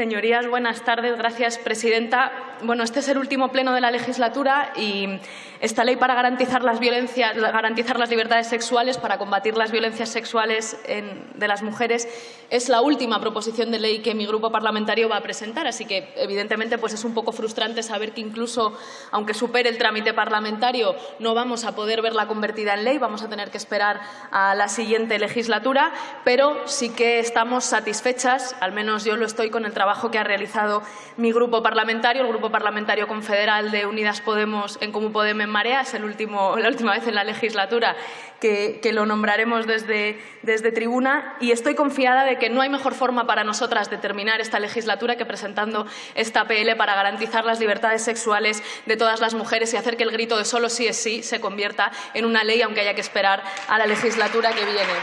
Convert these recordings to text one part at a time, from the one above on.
Señorías, buenas tardes. Gracias, presidenta. Bueno, este es el último pleno de la legislatura y esta ley para garantizar las, violencias, garantizar las libertades sexuales, para combatir las violencias sexuales de las mujeres, es la última proposición de ley que mi grupo parlamentario va a presentar. Así que, evidentemente, pues es un poco frustrante saber que incluso, aunque supere el trámite parlamentario, no vamos a poder verla convertida en ley. Vamos a tener que esperar a la siguiente legislatura, pero sí que estamos satisfechas, al menos yo lo estoy con el trabajo trabajo que ha realizado mi grupo parlamentario, el Grupo Parlamentario Confederal de Unidas Podemos en Comú Podem en Marea. Es la última vez en la legislatura que, que, lo nombraremos desde, desde tribuna y estoy confiada de que no hay mejor forma para nosotras de terminar esta legislatura que presentando esta PL para garantizar las libertades sexuales de todas las mujeres y hacer que el grito de solo sí es sí se convierta en una ley, aunque haya que esperar a la legislatura que viene.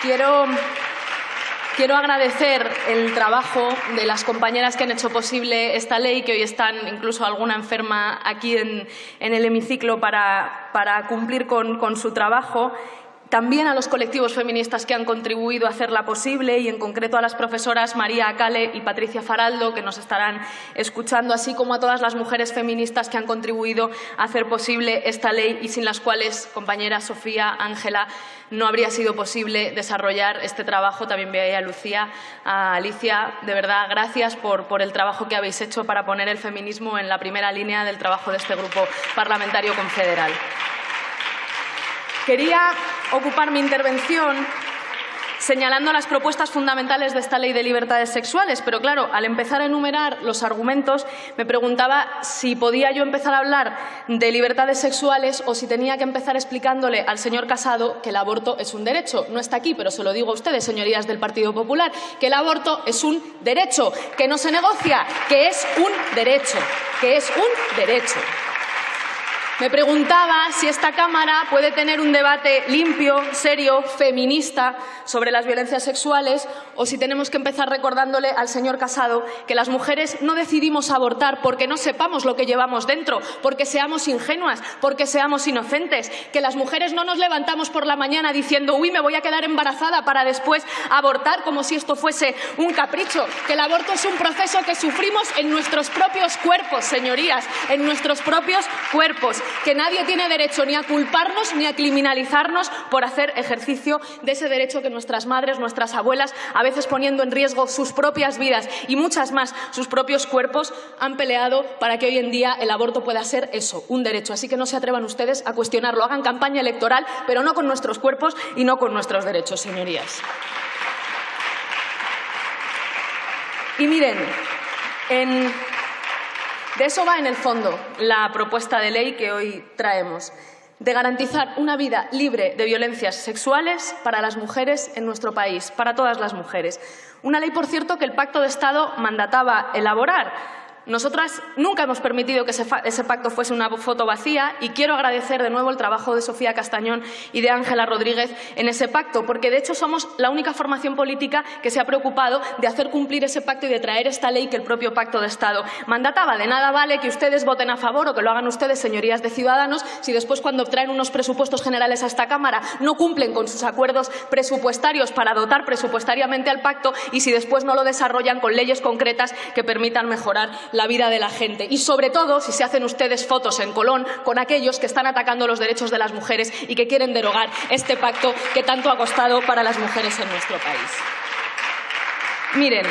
Quiero Quiero agradecer el trabajo de las compañeras que han hecho posible esta ley, que hoy están incluso alguna enferma aquí en, el hemiciclo para, cumplir con, su trabajo también a los colectivos feministas que han contribuido a hacerla posible y, en concreto, a las profesoras María Acale y Patricia Faraldo, que nos estarán escuchando, así como a todas las mujeres feministas que han contribuido a hacer posible esta ley y sin las cuales, compañera Sofía, Ángela, no habría sido posible desarrollar este trabajo. También veo a Lucía, a Alicia. De verdad, gracias por, por el trabajo que habéis hecho para poner el feminismo en la primera línea del trabajo de este grupo parlamentario confederal. Quería ocupar mi intervención señalando las propuestas fundamentales de esta ley de libertades sexuales, pero claro, al empezar a enumerar los argumentos me preguntaba si podía yo empezar a hablar de libertades sexuales o si tenía que empezar explicándole al señor Casado que el aborto es un derecho. No está aquí, pero se lo digo a ustedes, señorías del Partido Popular, que el aborto es un derecho, que no se negocia, que es un derecho, que es un derecho. Me preguntaba si esta Cámara puede tener un debate limpio, serio, feminista sobre las violencias sexuales o si tenemos que empezar recordándole al señor Casado que las mujeres no decidimos abortar porque no sepamos lo que llevamos dentro, porque seamos ingenuas, porque seamos inocentes, que las mujeres no nos levantamos por la mañana diciendo uy, me voy a quedar embarazada para después abortar como si esto fuese un capricho, que el aborto es un proceso que sufrimos en nuestros propios cuerpos, señorías, en nuestros propios cuerpos que nadie tiene derecho ni a culparnos ni a criminalizarnos por hacer ejercicio de ese derecho que nuestras madres, nuestras abuelas, a veces poniendo en riesgo sus propias vidas y muchas más sus propios cuerpos, han peleado para que hoy en día el aborto pueda ser eso, un derecho. Así que no se atrevan ustedes a cuestionarlo. Hagan campaña electoral, pero no con nuestros cuerpos y no con nuestros derechos, señorías. Y miren, en de eso va en el fondo la propuesta de ley que hoy traemos, de garantizar una vida libre de violencias sexuales para las mujeres en nuestro país, para todas las mujeres. Una ley, por cierto, que el Pacto de Estado mandataba elaborar nosotras nunca hemos permitido que ese, pacto fuese una foto vacía y quiero agradecer de nuevo el trabajo de Sofía Castañón y de Ángela Rodríguez en ese pacto, porque de hecho somos la única formación política que se ha preocupado de hacer cumplir ese pacto y de traer esta ley que el propio Pacto de Estado mandataba. De nada vale que ustedes voten a favor o que lo hagan ustedes, señorías de Ciudadanos, si después cuando traen unos presupuestos generales a esta Cámara no cumplen con sus acuerdos presupuestarios para dotar presupuestariamente al pacto y si después no lo desarrollan con leyes concretas que permitan mejorar la vida de la gente. Y sobre todo, si se hacen ustedes fotos en Colón con aquellos que están atacando los derechos de las mujeres y que quieren derogar este pacto que tanto ha costado para las mujeres en nuestro país. Miren,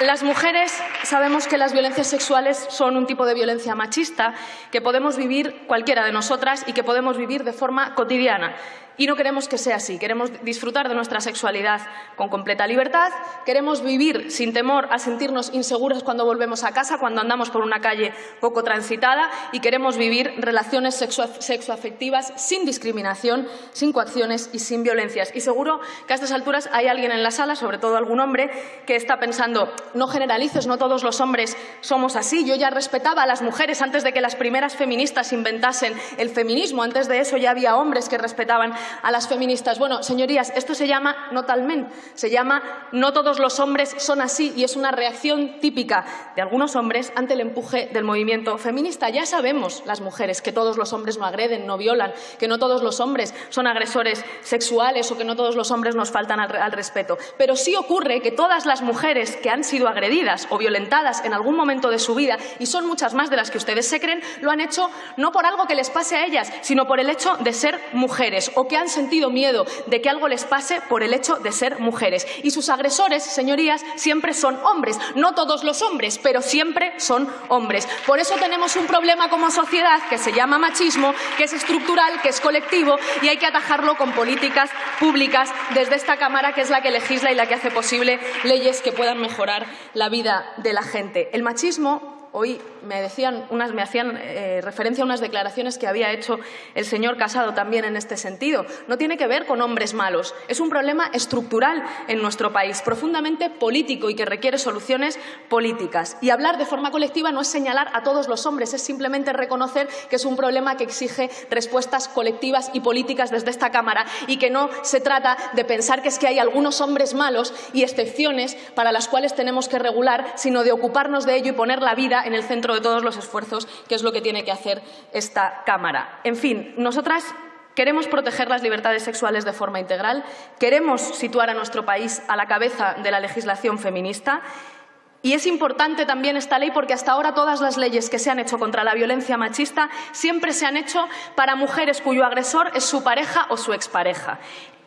las mujeres sabemos que las violencias sexuales son un tipo de violencia machista que podemos vivir cualquiera de nosotras y que podemos vivir de forma cotidiana. Y no queremos que sea así. Queremos disfrutar de nuestra sexualidad con completa libertad. Queremos vivir sin temor a sentirnos inseguros cuando volvemos a casa, cuando andamos por una calle poco transitada. Y queremos vivir relaciones sexoafectivas sin discriminación, sin coacciones y sin violencias. Y seguro que a estas alturas hay alguien en la sala, sobre todo algún hombre, que está pensando no generalices, no todos los hombres somos así. Yo ya respetaba a las mujeres antes de que las primeras feministas inventasen el feminismo. Antes de eso ya había hombres que respetaban a las feministas, bueno, señorías, esto se llama no tal se llama no todos los hombres son así y es una reacción típica de algunos hombres ante el empuje del movimiento feminista. Ya sabemos las mujeres que todos los hombres no agreden, no violan, que no todos los hombres son agresores sexuales o que no todos los hombres nos faltan al, al respeto. Pero sí ocurre que todas las mujeres que han sido agredidas o violentadas en algún momento de su vida, y son muchas más de las que ustedes se creen, lo han hecho no por algo que les pase a ellas, sino por el hecho de ser mujeres o que han sentido miedo de que algo les pase por el hecho de ser mujeres. Y sus agresores, señorías, siempre son hombres. No todos los hombres, pero siempre son hombres. Por eso tenemos un problema como sociedad que se llama machismo, que es estructural, que es colectivo y hay que atajarlo con políticas públicas desde esta Cámara, que es la que legisla y la que hace posible leyes que puedan mejorar la vida de la gente. El machismo Hoy me, decían unas, me hacían eh, referencia a unas declaraciones que había hecho el señor Casado también en este sentido. No tiene que ver con hombres malos. Es un problema estructural en nuestro país, profundamente político y que requiere soluciones políticas. Y hablar de forma colectiva no es señalar a todos los hombres, es simplemente reconocer que es un problema que exige respuestas colectivas y políticas desde esta Cámara y que no se trata de pensar que es que hay algunos hombres malos y excepciones para las cuales tenemos que regular, sino de ocuparnos de ello y poner la vida en el centro de todos los esfuerzos, que es lo que tiene que hacer esta Cámara. En fin, nosotras Queremos proteger las libertades sexuales de forma integral, queremos situar a nuestro país a la cabeza de la legislación feminista y es importante también esta ley porque hasta ahora todas las leyes que se han hecho contra la violencia machista siempre se han hecho para mujeres cuyo agresor es su pareja o su expareja.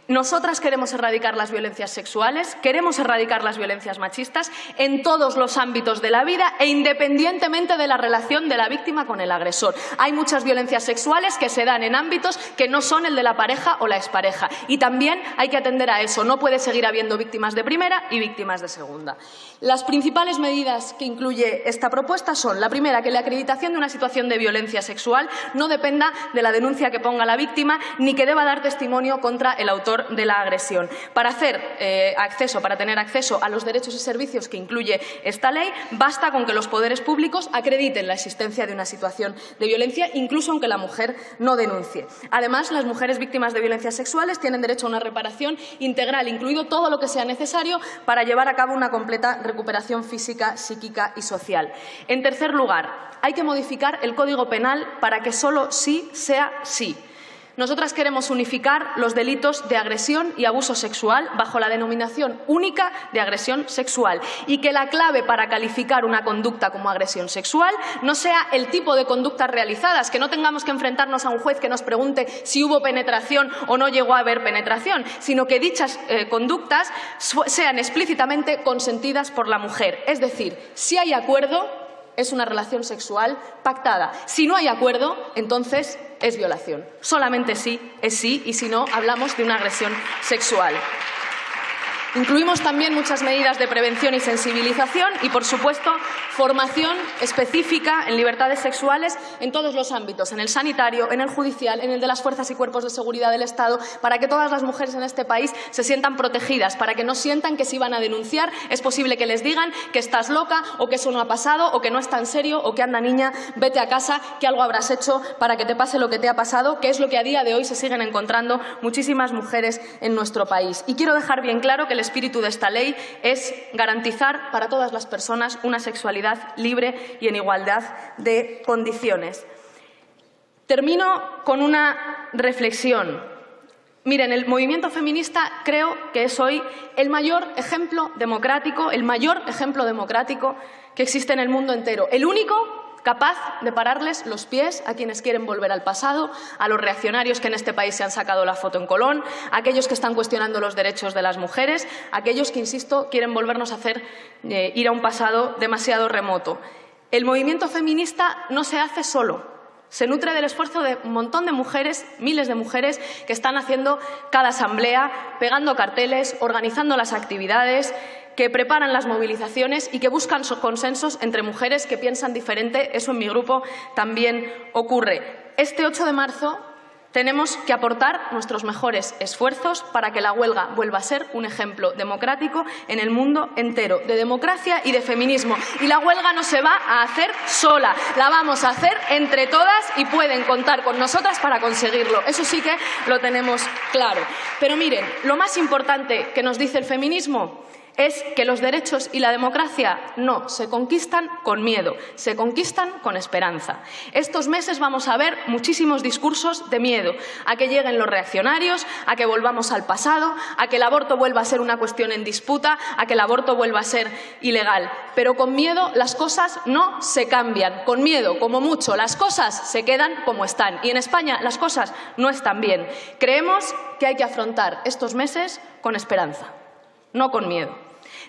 Nosotras queremos erradicar las violencias sexuales, queremos erradicar las violencias machistas en todos los ámbitos de la vida e independientemente de la relación de la víctima con el agresor. Hay muchas violencias sexuales que se dan en ámbitos que no son el de la pareja o la expareja y también hay que atender a eso. No puede seguir habiendo víctimas de primera y víctimas de segunda. Las principales medidas que incluye esta propuesta son la primera, que la acreditación de una situación de violencia sexual no dependa de la denuncia que ponga la víctima ni que deba dar testimonio contra el autor de la agresión. Para hacer eh, acceso, para tener acceso a los derechos y servicios que incluye esta ley, basta con que los poderes públicos acrediten la existencia de una situación de violencia, incluso aunque la mujer no denuncie. Además, las mujeres víctimas de violencias sexuales tienen derecho a una reparación integral, incluido todo lo que sea necesario para llevar a cabo una completa recuperación física, psíquica y social. En tercer lugar, hay que modificar el Código Penal para que solo sí sea sí. Nosotras queremos unificar los delitos de agresión y abuso sexual bajo la denominación única de agresión sexual y que la clave para calificar una conducta como agresión sexual no sea el tipo de conductas realizadas, que no tengamos que enfrentarnos a un juez que nos pregunte si hubo penetración o no llegó a haber penetración, sino que dichas eh, conductas sean explícitamente consentidas por la mujer. Es decir, si hay acuerdo, es una relación sexual pactada. Si no hay acuerdo, entonces es violación. Solamente sí es sí y si no, hablamos de una agresión sexual. Incluimos también muchas medidas de prevención y sensibilización y, por supuesto, formación específica en libertades sexuales en todos los ámbitos, en el sanitario, en el judicial, en el de las fuerzas y cuerpos de seguridad del Estado, para que todas las mujeres en este país se sientan protegidas, para que no sientan que si van a denunciar es posible que les digan que estás loca o que eso no ha pasado o que no es tan serio o que anda niña, vete a casa, que algo habrás hecho para que te pase lo que te ha pasado, que es lo que a día de hoy se siguen encontrando muchísimas mujeres en nuestro país. Y quiero dejar bien claro que el espíritu de esta ley es garantizar para todas las personas una sexualidad libre y en igualdad de condiciones. Termino con una reflexión. Miren, el movimiento feminista creo que es hoy el mayor ejemplo democrático, el mayor ejemplo democrático que existe en el mundo entero. El único capaz de pararles los pies a quienes quieren volver al pasado, a los reaccionarios que en este país se han sacado la foto en Colón, a aquellos que están cuestionando los derechos de las mujeres, a aquellos que, insisto, quieren volvernos a hacer eh, ir a un pasado demasiado remoto. El movimiento feminista no se hace solo, se nutre del esfuerzo de un montón de mujeres, miles de mujeres, que están haciendo cada asamblea, pegando carteles, organizando las actividades, que preparan las movilizaciones y que buscan consensos entre mujeres que piensan diferente. Eso en mi grupo también ocurre. Este 8 de marzo tenemos que aportar nuestros mejores esfuerzos para que la huelga vuelva a ser un ejemplo democrático en el mundo entero, de democracia y de feminismo. Y la huelga no se va a hacer sola, la vamos a hacer entre todas y pueden contar con nosotras para conseguirlo. Eso sí que lo tenemos claro. Pero miren, lo más importante que nos dice el feminismo es que los derechos y la democracia no se conquistan con miedo, se conquistan con esperanza. Estos meses vamos a ver muchísimos discursos de miedo, a que lleguen los reaccionarios, a que volvamos al pasado, a que el aborto vuelva a ser una cuestión en disputa, a que el aborto vuelva a ser ilegal. Pero con miedo las cosas no se cambian. Con miedo, como mucho, las cosas se quedan como están. Y en España las cosas no están bien. Creemos que hay que afrontar estos meses con esperanza, no con miedo.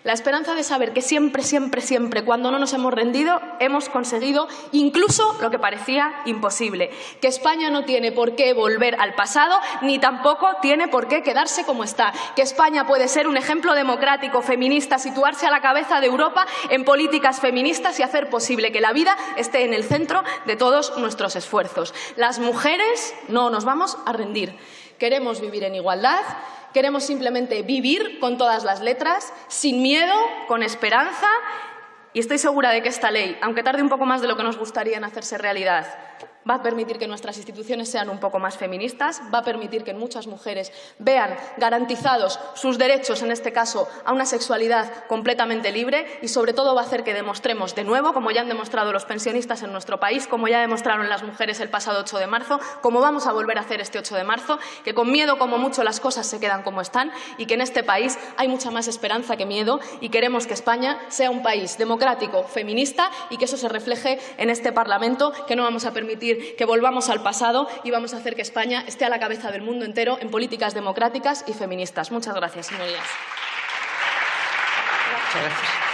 La esperanza de saber que siempre, siempre, siempre, cuando no nos hemos rendido, hemos conseguido incluso lo que parecía imposible. Que España no tiene por qué volver al pasado, ni tampoco tiene por qué quedarse como está. Que España puede ser un ejemplo democrático, feminista, situarse a la cabeza de Europa en políticas feministas y hacer posible que la vida esté en el centro de todos nuestros esfuerzos. Las mujeres no nos vamos a rendir. Queremos vivir en igualdad Queremos simplemente vivir con todas las letras, sin miedo, con esperanza y estoy segura de que esta ley, aunque tarde un poco más de lo que nos gustaría en hacerse realidad, va a permitir que nuestras instituciones sean un poco más feministas, va a permitir que muchas mujeres vean garantizados sus derechos, en este caso, a una sexualidad completamente libre y, sobre todo, va a hacer que demostremos de nuevo, como ya han demostrado los pensionistas en nuestro país, como ya demostraron las mujeres el pasado 8 de marzo, como vamos a volver a hacer este 8 de marzo, que con miedo como mucho las cosas se quedan como están y que en este país hay mucha más esperanza que miedo y queremos que España sea un país democrático, feminista y que eso se refleje en este Parlamento, que no vamos a permitir que volvamos al pasado y vamos a hacer que España esté a la cabeza del mundo entero en políticas democráticas y feministas. Muchas gracias, señorías. Gracias.